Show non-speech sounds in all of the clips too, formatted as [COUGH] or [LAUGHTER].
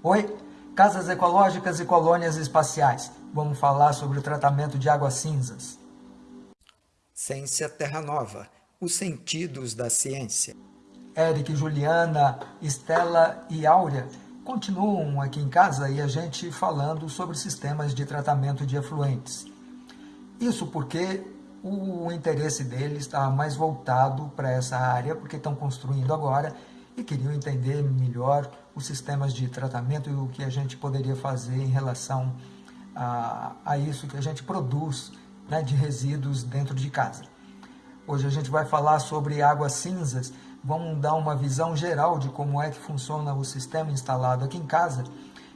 Oi, casas ecológicas e colônias espaciais. Vamos falar sobre o tratamento de águas cinzas. Ciência Terra Nova, os sentidos da ciência. Eric, Juliana, Estela e Áurea continuam aqui em casa e a gente falando sobre sistemas de tratamento de efluentes. Isso porque o interesse deles está mais voltado para essa área, porque estão construindo agora e queriam entender melhor os sistemas de tratamento e o que a gente poderia fazer em relação a, a isso que a gente produz né, de resíduos dentro de casa. Hoje a gente vai falar sobre águas cinzas, vamos dar uma visão geral de como é que funciona o sistema instalado aqui em casa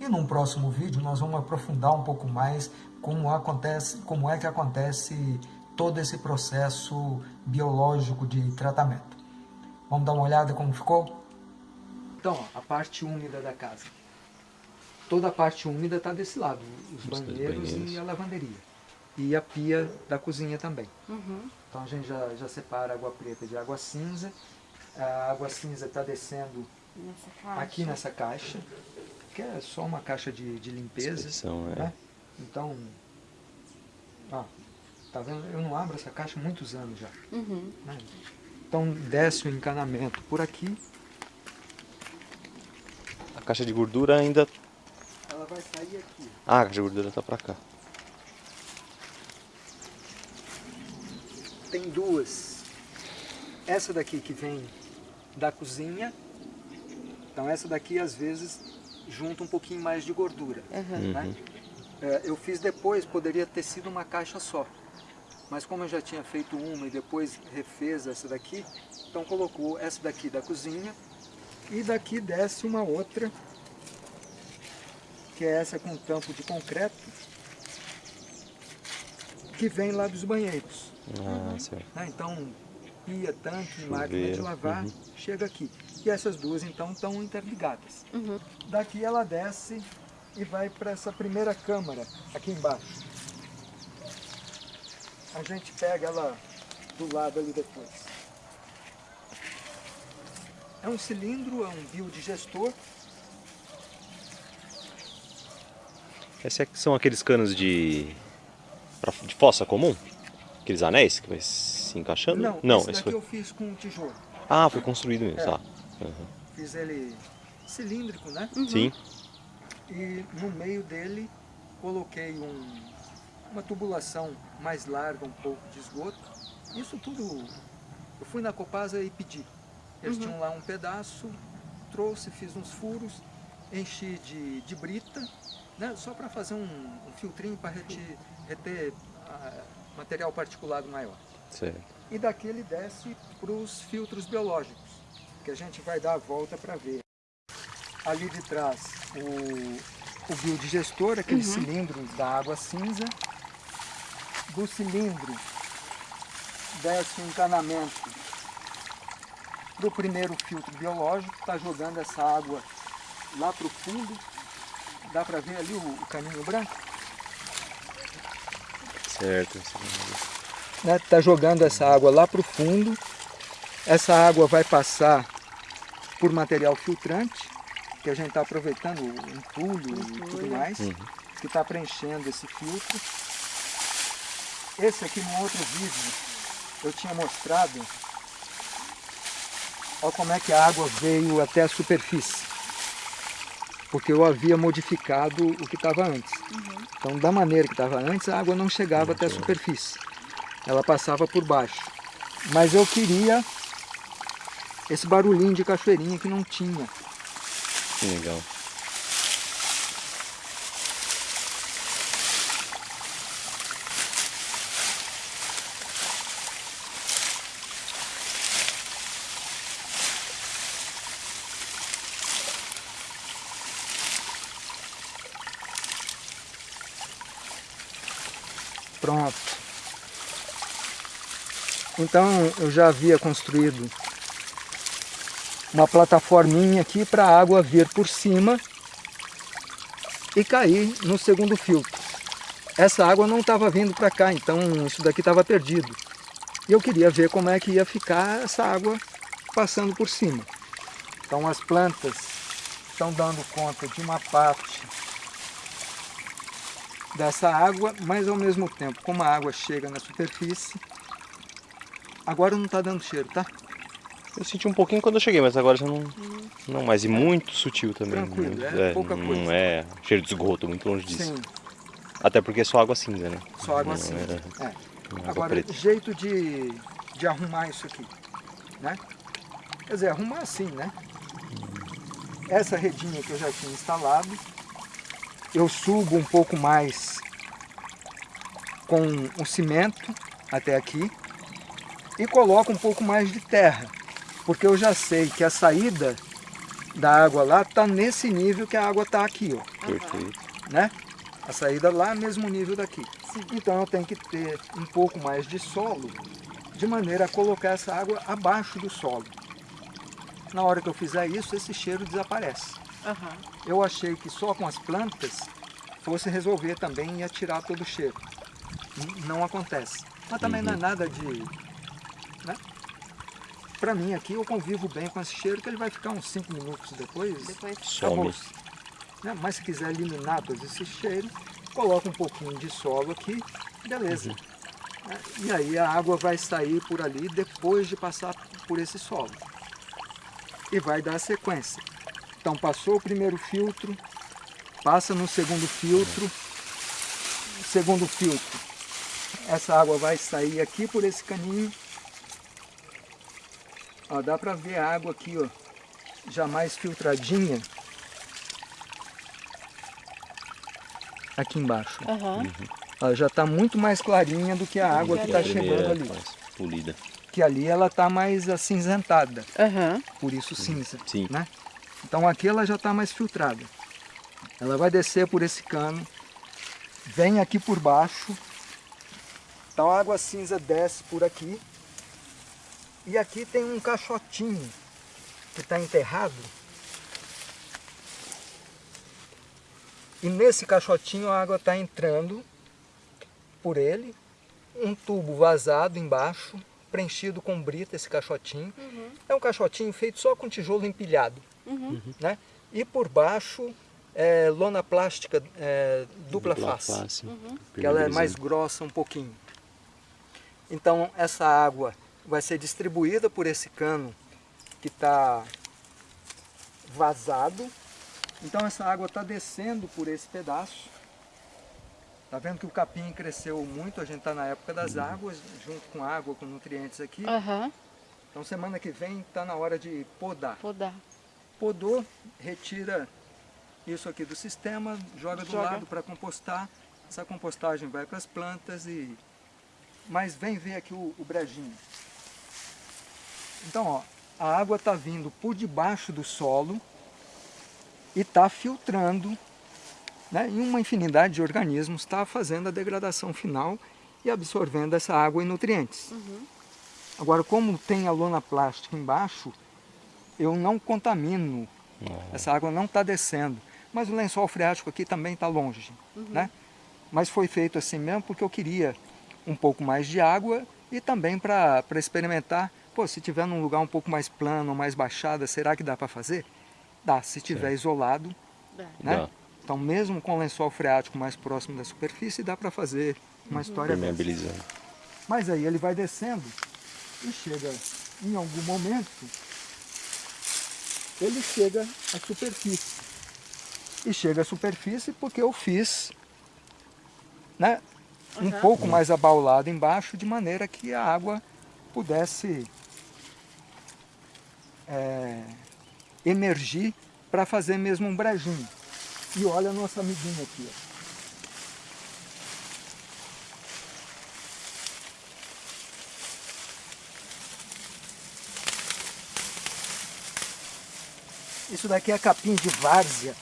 e num próximo vídeo nós vamos aprofundar um pouco mais como, acontece, como é que acontece todo esse processo biológico de tratamento. Vamos dar uma olhada como ficou? Então, a parte úmida da casa. Toda a parte úmida está desse lado, os banheiros, banheiros, e a lavanderia. E a pia da cozinha também. Uhum. Então a gente já, já separa a água preta de água cinza. A água cinza está descendo nessa aqui nessa caixa, que é só uma caixa de, de limpeza. É. Né? Então, ó, tá vendo? Eu não abro essa caixa há muitos anos já. Uhum. Né? Então desce o encanamento por aqui caixa de gordura ainda... Ela vai sair aqui. Ah, a caixa de gordura tá pra cá. Tem duas. Essa daqui que vem da cozinha. Então essa daqui às vezes junta um pouquinho mais de gordura. Uhum. Né? É, eu fiz depois, poderia ter sido uma caixa só. Mas como eu já tinha feito uma e depois refez essa daqui, então colocou essa daqui da cozinha e daqui desce uma outra, que é essa com tampo de concreto, que vem lá dos banheiros. Ah, certo. Né? Então, pia, tanque, máquina de lavar, uhum. chega aqui. E essas duas, então, estão interligadas. Uhum. Daqui ela desce e vai para essa primeira câmara, aqui embaixo. A gente pega ela do lado ali depois. É um cilindro, é um biodigestor. Esses é são aqueles canos de, de fossa comum? Aqueles anéis que vai se encaixando? Não, Não esse, esse foi... eu fiz com tijolo. Ah, foi construído mesmo, é. tá. Uhum. Fiz ele cilíndrico, né? Uhum. Sim. E no meio dele coloquei um, uma tubulação mais larga, um pouco de esgoto. Isso tudo, eu fui na Copasa e pedi. Eles uhum. tinham lá um pedaço, trouxe, fiz uns furos, enchi de, de brita, né, só para fazer um, um, filtrinho para reter, reter uh, material particulado maior. Certo. E daqui ele desce para os filtros biológicos, que a gente vai dar a volta para ver. Ali de trás o, o biodigestor, aquele uhum. cilindro da água cinza. Do cilindro desce um encanamento para o primeiro filtro biológico, está jogando essa água lá para o fundo. Dá para ver ali o, o caminho branco? Certo. Está né, tá jogando essa água lá para o fundo. Essa água vai passar por material filtrante, que a gente está aproveitando o entulho e tudo mais, uhum. que está preenchendo esse filtro. Esse aqui no outro vídeo eu tinha mostrado Olha como é que a água veio até a superfície. Porque eu havia modificado o que estava antes. Uhum. Então, da maneira que estava antes, a água não chegava até a superfície. Ela passava por baixo. Mas eu queria esse barulhinho de cachoeirinha que não tinha. Que legal. Pronto. Então eu já havia construído uma plataforminha aqui para a água vir por cima e cair no segundo filtro. Essa água não estava vindo para cá, então isso daqui estava perdido. E eu queria ver como é que ia ficar essa água passando por cima. Então as plantas estão dando conta de uma parte dessa água, mas ao mesmo tempo, como a água chega na superfície, agora não está dando cheiro, tá? Eu senti um pouquinho quando eu cheguei, mas agora já não... Não, mas e muito sutil também. Tranquilo, muito, é pouca não coisa. é cheiro de esgoto, muito longe disso. Sim, Até porque é só água cinza, né? só água Não cinza. é- É. não é água Agora, preta. jeito de, de arrumar isso aqui, né? Quer dizer, arrumar assim, né? Essa redinha que eu já tinha instalado, eu subo um pouco mais com o cimento até aqui e coloco um pouco mais de terra, porque eu já sei que a saída da água lá está nesse nível que a água está aqui, ó Perfeito. né? A saída lá mesmo nível daqui. Então eu tenho que ter um pouco mais de solo, de maneira a colocar essa água abaixo do solo. Na hora que eu fizer isso, esse cheiro desaparece. Aham. Eu achei que só com as plantas fosse resolver também e ia tirar todo o cheiro. Não acontece. Mas também não é nada de... Né? Para mim aqui, eu convivo bem com esse cheiro, que ele vai ficar uns 5 minutos depois. Depois. Some. Né? Mas se quiser eliminar todo esse cheiro, coloca um pouquinho de solo aqui, beleza. Né? E aí a água vai sair por ali depois de passar por esse solo. E vai dar a sequência. Então passou o primeiro filtro, passa no segundo filtro, segundo filtro. Essa água vai sair aqui por esse caninho. Ó, dá para ver a água aqui, ó, já mais filtradinha. Aqui embaixo. Ela já está muito mais clarinha do que a água que está chegando Primeira, ali. mais polida. Que ali ela está mais acinzentada, Aham. por isso cinza. Sim. Né? Então aqui ela já está mais filtrada. Ela vai descer por esse cano, vem aqui por baixo. Então a água cinza desce por aqui. E aqui tem um caixotinho que está enterrado. E nesse caixotinho a água está entrando por ele. Um tubo vazado embaixo, preenchido com brita esse caixotinho. É um caixotinho feito só com tijolo empilhado. Né? E por baixo é lona plástica é, dupla, face, que ela é mais grossa um pouquinho. Então essa água vai ser distribuída por esse cano que está vazado. Então essa água está descendo por esse pedaço. Tá vendo que o capim cresceu muito, a gente está na época das águas, junto com água, com nutrientes aqui. Aham. Então semana que vem está na hora de podar. Podar. Podou, retira isso aqui do sistema, joga do Joga. lado para compostar. Essa compostagem vai para as plantas e... Mas vem ver aqui o, o brejinho. Então, ó, a água está vindo por debaixo do solo e está filtrando, né? E uma infinidade de organismos está fazendo a degradação final e absorvendo essa água e nutrientes. Agora, como tem a lona plástica embaixo, eu não contamino, essa água não está descendo. Mas o lençol freático aqui também está longe, né? Mas foi feito assim mesmo porque eu queria um pouco mais de água e também para experimentar, pô, se tiver num lugar um pouco mais plano, mais baixada, será que dá para fazer? Dá, se tiver isolado, Dá. né? Dá. Então mesmo com o lençol freático mais próximo da superfície, dá para fazer uma história dessa. Permeabilizando. Mas aí ele vai descendo e chega em algum momento, ele chega à superfície. E chega à superfície porque eu fiz né, um Uhum. pouco mais abaulado embaixo, de maneira que a água pudesse é, emergir para fazer mesmo um brejinho. E olha a nossa amiguinha aqui. Ó. Isso daqui é capim de várzea.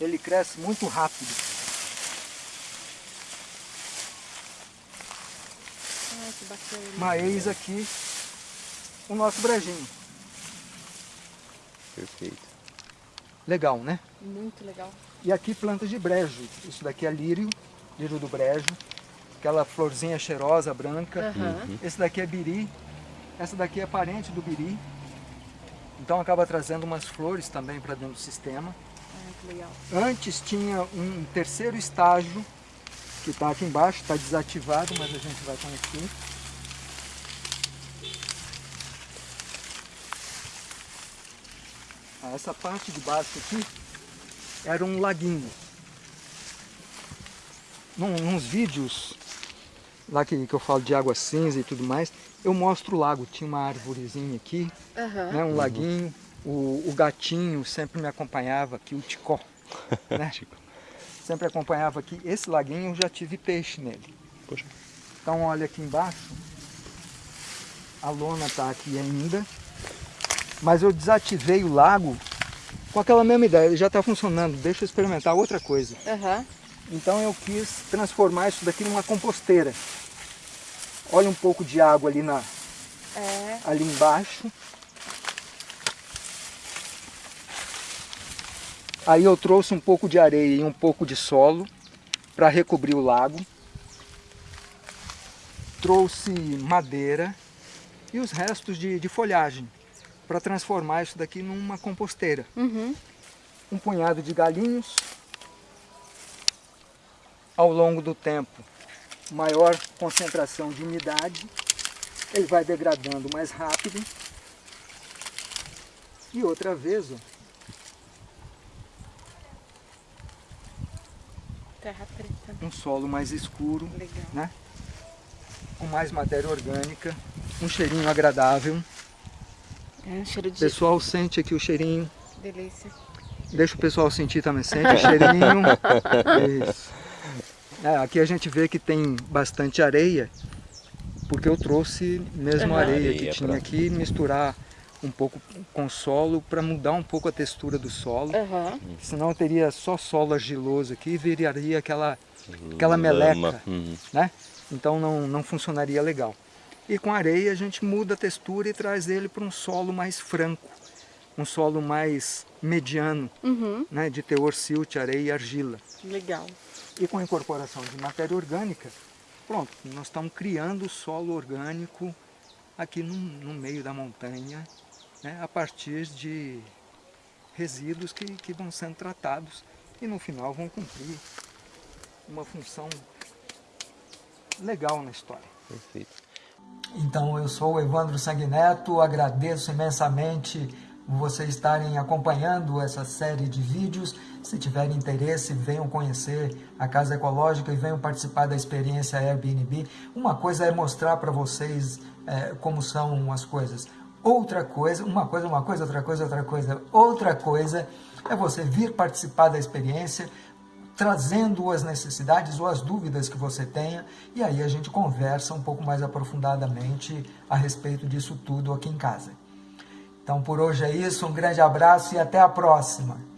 Ele cresce muito rápido. Ai, que bacana. Mas eis aqui o nosso brejinho. Perfeito. Legal, né? Muito legal. E aqui plantas de brejo. Isso daqui é lírio, lírio do brejo. Aquela florzinha cheirosa, branca. Aham. Esse daqui é biri. Essa daqui é parente do biri. Então acaba trazendo umas flores também para dentro do sistema. Ah. Antes tinha um terceiro estágio, que está aqui embaixo, está desativado, mas a gente vai conhecer. Ah, Essa parte de baixo aqui era um laguinho. Num, nos vídeos lá que, que eu falo de água cinza e tudo mais, eu mostro o lago. Tinha uma árvorezinha aqui, Aham. né, um laguinho. O, o gatinho sempre me acompanhava aqui, o Ticó. [LAUGHS] Né? Sempre acompanhava aqui. Esse laguinho eu já tive peixe nele. Poxa. Então olha aqui embaixo, a lona está aqui ainda, mas eu desativei o lago com aquela mesma ideia, ele já está funcionando, deixa eu experimentar outra coisa. Aham. Então eu quis transformar isso daqui numa composteira. Olha um pouco de água ali, na, É. ali embaixo. Aí eu trouxe um pouco de areia e um pouco de solo para recobrir o lago. Trouxe madeira e os restos de, de folhagem para transformar isso daqui numa composteira. Uhum. Um punhado de galinhos. Ao longo do tempo, maior concentração de umidade. Ele vai degradando mais rápido. E outra vez, ó, Terra preta. um solo mais escuro, Legal. né? com mais matéria orgânica, um cheirinho agradável. É um cheiro O de pessoal sente aqui o cheirinho, delícia. deixa o pessoal sentir também, sente o cheirinho. [LAUGHS] Isso. É, aqui a gente vê que tem bastante areia, porque eu trouxe mesmo areia que Areia tinha pra- aqui, misturar um pouco com solo para mudar um pouco a textura do solo. Aham. Senão teria só solo argiloso aqui e viraria aquela, aquela meleca. Uhum. né? Então não, não funcionaria legal. E com areia a gente muda a textura e traz ele para um solo mais franco, um solo mais mediano, Uhum. né? de teor silt, areia e argila. Legal. E com a incorporação de matéria orgânica, pronto, nós estamos criando o solo orgânico aqui no, no meio da montanha, né? a partir de resíduos que, que vão sendo tratados e no final vão cumprir uma função legal na história. Perfeito. Então, eu sou o Evandro Sanguineto, agradeço imensamente vocês estarem acompanhando essa série de vídeos. Se tiverem interesse, venham conhecer a Casa Ecológica e venham participar da experiência Airbnb. Uma coisa é mostrar para vocês é, como são as coisas. Outra coisa, uma coisa, uma coisa, outra coisa, outra coisa. Outra coisa é você vir participar da experiência, trazendo as necessidades ou as dúvidas que você tenha, e aí a gente conversa um pouco mais aprofundadamente a respeito disso tudo aqui em casa. Então por hoje é isso, um grande abraço e até a próxima!